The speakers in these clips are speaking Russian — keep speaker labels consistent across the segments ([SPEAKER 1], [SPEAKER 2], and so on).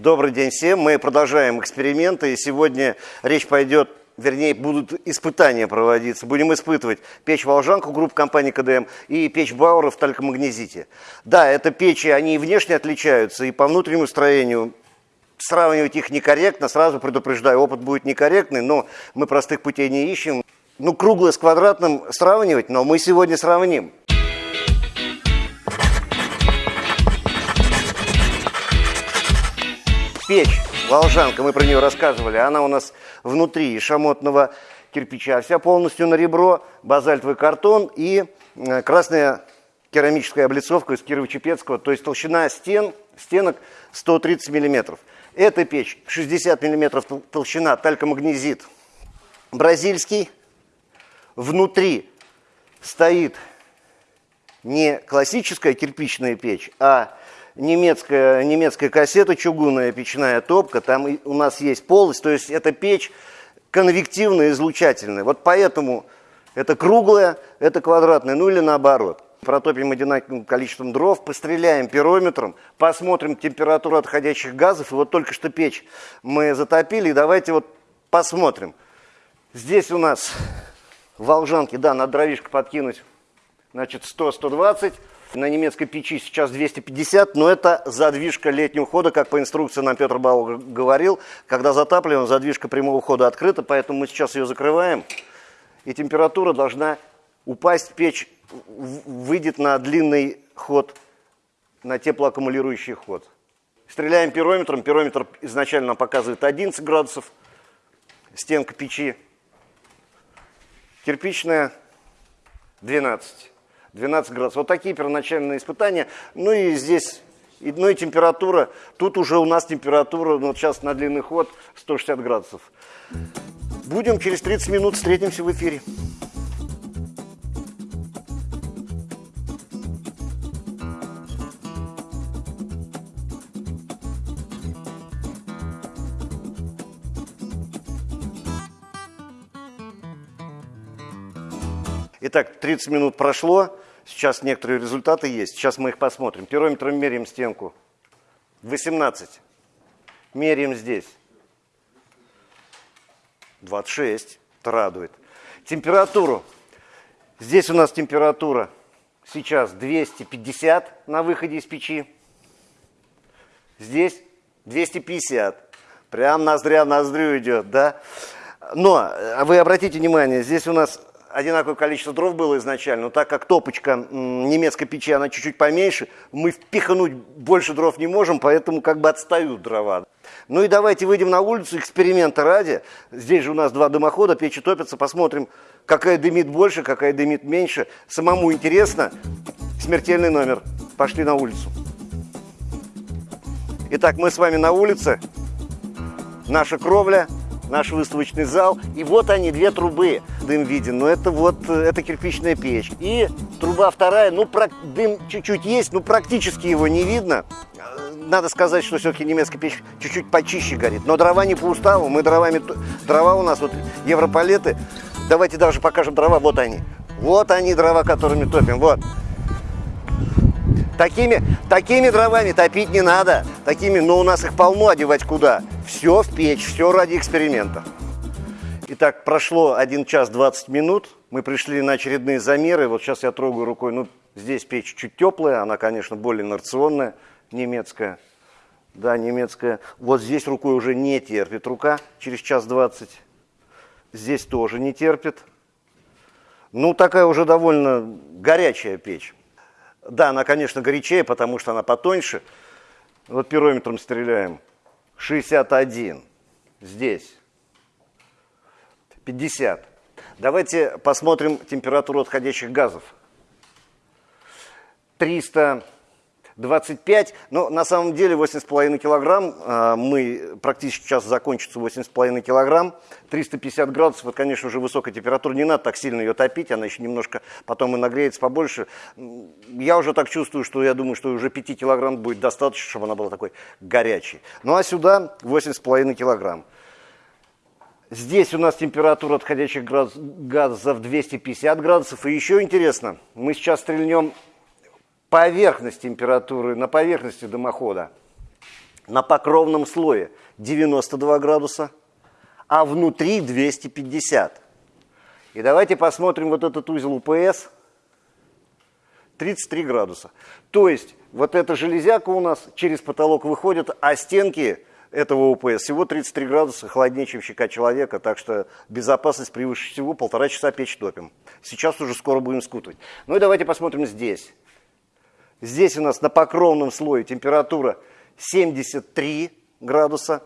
[SPEAKER 1] Добрый день всем. Мы продолжаем эксперименты. И сегодня речь пойдет, вернее, будут испытания проводиться. Будем испытывать печь «Волжанку» группы компании КДМ и печь Бауэра в талькомагнезите. Да, это печи, они и внешне отличаются, и по внутреннему строению сравнивать их некорректно, сразу предупреждаю, опыт будет некорректный, но мы простых путей не ищем. Ну, круглое с квадратным сравнивать, но мы сегодня сравним. Печь, волжанка, мы про нее рассказывали, она у нас внутри шамотного кирпича, вся полностью на ребро, базальтовый картон и э, красная керамическая облицовка из Кирово-Чепецкого, то есть толщина стен, стенок 130 миллиметров. Эта печь 60 мм толщина, талькомагнезит бразильский. Внутри стоит не классическая кирпичная печь, а немецкая, немецкая кассета, чугунная печная топка. Там у нас есть полость, то есть эта печь конвективная, излучательная. Вот поэтому это круглая, это квадратная, ну или наоборот протопим одинаковым количеством дров, постреляем пирометром, посмотрим температуру отходящих газов. И вот только что печь мы затопили, и давайте вот посмотрим. Здесь у нас волжанки, да, на дровишко подкинуть, значит, 100-120. На немецкой печи сейчас 250, но это задвижка летнего хода, как по инструкции нам Петр Бауэр говорил. Когда затапливаем, задвижка прямого хода открыта, поэтому мы сейчас ее закрываем. И температура должна упасть печь выйдет на длинный ход, на теплоаккумулирующий ход. Стреляем пирометром. Пирометр изначально показывает 11 градусов. Стенка печи. Кирпичная 12. 12 градусов. Вот такие первоначальные испытания. Ну и здесь, ну и температура. Тут уже у нас температура, ну вот сейчас на длинный ход 160 градусов. Будем через 30 минут встретимся в эфире. Итак, 30 минут прошло, сейчас некоторые результаты есть, сейчас мы их посмотрим. Пирометром меряем стенку. 18. Меряем здесь. 26. Это радует. Температуру. Здесь у нас температура сейчас 250 на выходе из печи. Здесь 250. Прям ноздря в ноздрю идет, да? Но а вы обратите внимание, здесь у нас одинаковое количество дров было изначально, но так как топочка немецкой печи, она чуть-чуть поменьше, мы впихнуть больше дров не можем, поэтому как бы отстают дрова. Ну и давайте выйдем на улицу, эксперимента ради. Здесь же у нас два дымохода, печи топятся, посмотрим, какая дымит больше, какая дымит меньше. Самому интересно. Смертельный номер. Пошли на улицу. Итак, мы с вами на улице. Наша кровля – наш выставочный зал. И вот они, две трубы, дым виден, но это вот, это кирпичная печь. И труба вторая, ну, про, дым чуть-чуть есть, но практически его не видно. Надо сказать, что все-таки немецкая печь чуть-чуть почище горит. Но дрова не по уставу, мы дровами, дрова у нас вот европалеты. Давайте даже покажем дрова, вот они. Вот они дрова, которыми топим, вот. Такими, такими дровами топить не надо. Такими, но у нас их полно, одевать куда? Все в печь, все ради эксперимента. Итак, прошло 1 час 20 минут. Мы пришли на очередные замеры. Вот сейчас я трогаю рукой. Ну, здесь печь чуть теплая, она, конечно, более инерционная, немецкая. Да, немецкая. Вот здесь рукой уже не терпит рука через час 20. Здесь тоже не терпит. Ну, такая уже довольно горячая печь. Да, она, конечно, горячее, потому что она потоньше. Вот пирометром стреляем. 61. Здесь. 50. Давайте посмотрим температуру отходящих газов. 300 25, но на самом деле 8,5 килограмм, а, мы практически сейчас закончится 8,5 килограмм, 350 градусов, это, конечно, уже высокая температура, не надо так сильно ее топить, она еще немножко потом и нагреется побольше. Я уже так чувствую, что я думаю, что уже 5 килограмм будет достаточно, чтобы она была такой горячей. Ну а сюда 8,5 килограмм. Здесь у нас температура отходящих газов 250 градусов. И еще интересно, мы сейчас стрельнем поверхность температуры, на поверхности дымохода. на покровном слое 92 градуса, а внутри 250. И давайте посмотрим вот этот узел УПС. 33 градуса. То есть вот эта железяка у нас через потолок выходит, а стенки этого УПС всего 33 градуса холоднее, чем щека человека, так что безопасность превыше всего, полтора часа печь топим. Сейчас уже скоро будем скутывать. Ну и давайте посмотрим здесь. Здесь у нас на покровном слое температура 73 градуса.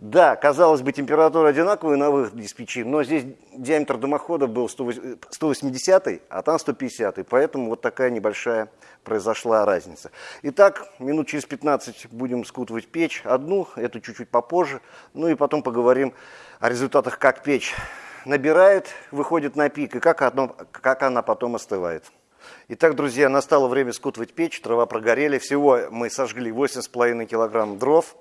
[SPEAKER 1] Да, казалось бы, температура одинаковая на выходе из печи, но здесь диаметр дымохода был 180, а там 150, поэтому вот такая небольшая произошла разница. Итак, минут через 15 будем скутывать печь, одну, эту чуть-чуть попозже, ну и потом поговорим о результатах, как печь набирает, выходит на пик, и как, одно, как она потом остывает. Итак, друзья, настало время скутывать печь, трава прогорели, всего мы сожгли 8,5 килограмм дров.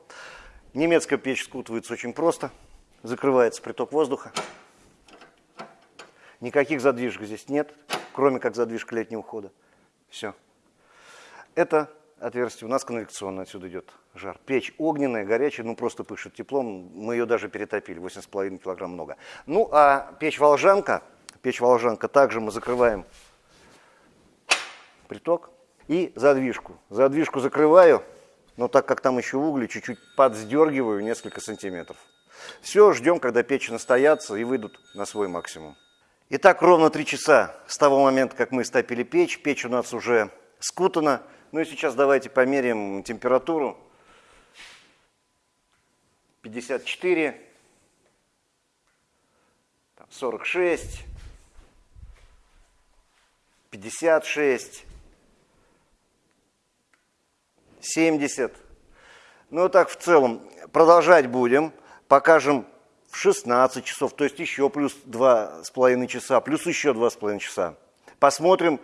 [SPEAKER 1] Немецкая печь скутывается очень просто. Закрывается приток воздуха. Никаких задвижек здесь нет, кроме как задвижка летнего хода. Все. Это отверстие у нас конвекционное, отсюда идет жар. Печь огненная, горячая, ну просто пышет теплом. Мы ее даже перетопили, 8,5 килограмм много. Ну а печь-волжанка, печь-волжанка также мы закрываем приток и задвижку. Задвижку закрываю, но так как там еще угли, чуть-чуть подсдергиваю несколько сантиметров. Все, ждем, когда печи настоятся и выйдут на свой максимум. Итак, ровно 3 часа с того момента, как мы стопили печь. Печь у нас уже скутана. Ну и сейчас давайте померяем температуру. 54, 46, 56, 70. Ну, так в целом продолжать будем. Покажем в 16 часов, то есть еще плюс 2,5 часа, плюс еще 2,5 часа. Посмотрим,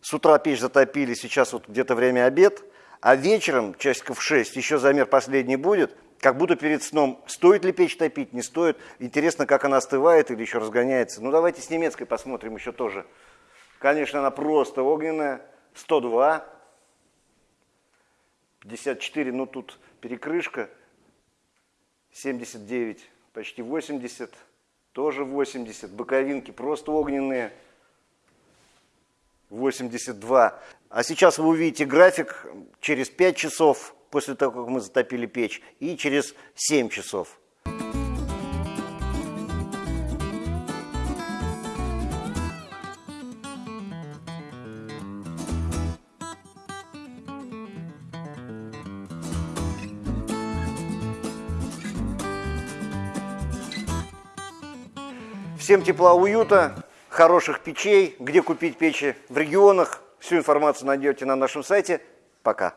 [SPEAKER 1] с утра печь затопили, сейчас вот где-то время обед, а вечером, часиков в 6, еще замер последний будет, как будто перед сном, стоит ли печь топить, не стоит. Интересно, как она остывает или еще разгоняется. Ну, давайте с немецкой посмотрим еще тоже. Конечно, она просто огненная, 102, 54, ну тут перекрышка, 79, почти 80, тоже 80, боковинки просто огненные, 82. А сейчас вы увидите график через 5 часов после того, как мы затопили печь, и через 7 часов. Всем тепла, уюта, хороших печей, где купить печи в регионах. Всю информацию найдете на нашем сайте. Пока.